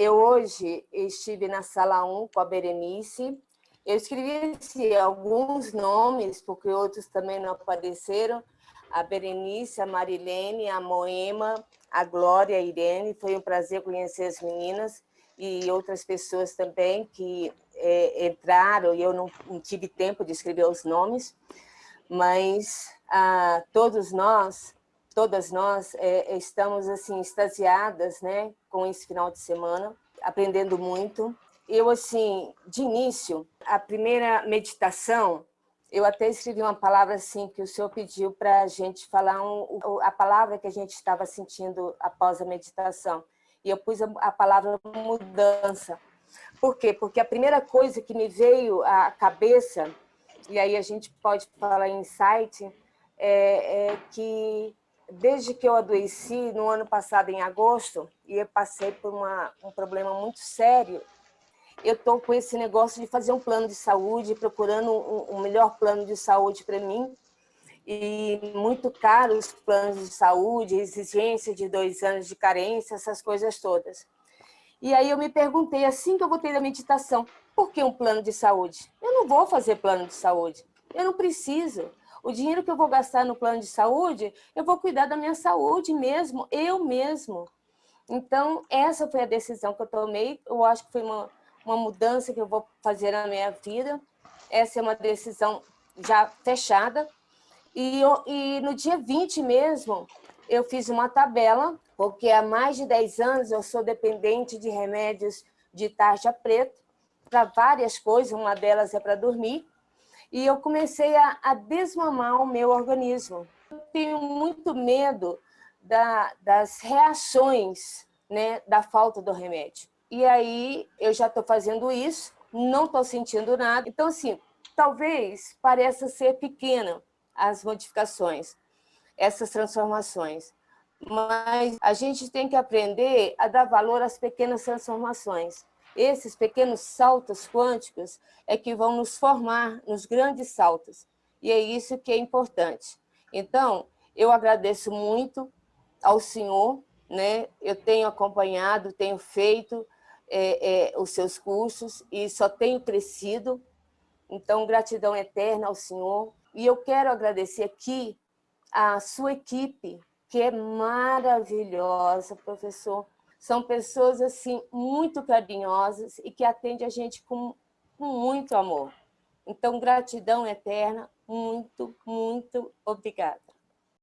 eu hoje estive na sala 1 com a Berenice. Eu escrevi assim, alguns nomes, porque outros também não apareceram. A Berenice, a Marilene, a Moema, a Glória, a Irene. Foi um prazer conhecer as meninas e outras pessoas também que é, entraram e eu não, não, tive tempo de escrever os nomes, mas ah, todos nós, todas nós é, estamos assim extasiadas, né, com esse final de semana, aprendendo muito. Eu assim, de início, a primeira meditação, eu até escrevi uma palavra assim que o senhor pediu para a gente falar um, a palavra que a gente estava sentindo após a meditação e eu pus a, palavra mudança. Por quê? Porque a primeira coisa que me veio à cabeça, e aí a gente pode falar em insight, é, é que desde que eu adoeci, no ano passado, em agosto, e eu passei por uma, um problema muito sério, eu estou com esse negócio de fazer um plano de saúde, procurando um, um melhor plano de saúde para mim, e muito caro os planos de saúde, exigência de dois anos de carência, essas coisas todas. E aí eu me perguntei, assim que eu voltei da meditação, por que um plano de saúde? Eu não vou fazer plano de saúde, eu não preciso. O dinheiro que eu vou gastar no plano de saúde, eu vou cuidar da minha saúde mesmo, eu mesmo. Então, essa foi a decisão que eu tomei, eu acho que foi uma, uma mudança que eu vou fazer na minha vida. Essa é uma decisão já fechada, e, e no dia 20 mesmo, eu fiz uma tabela, porque há mais de 10 anos eu sou dependente de remédios de tarja preta, para várias coisas, uma delas é para dormir, e eu comecei a, a, desmamar o meu organismo. Eu tenho muito medo da, das reações né, da falta do remédio. E aí eu já estou fazendo isso, não estou sentindo nada. Então, assim, talvez pareça ser pequena, as modificações, essas transformações. Mas a gente tem que aprender a dar valor às pequenas transformações. Esses pequenos saltos quânticos é que vão nos formar nos grandes saltos. E é isso que é importante. Então, eu agradeço muito ao senhor, né? eu tenho acompanhado, tenho feito é, é, os seus cursos e só tenho crescido. Então, gratidão eterna ao senhor, e eu quero agradecer aqui a sua equipe, que é maravilhosa, professor. São pessoas assim muito carinhosas e que atendem a gente com, com muito amor. Então, gratidão eterna, muito, muito obrigada.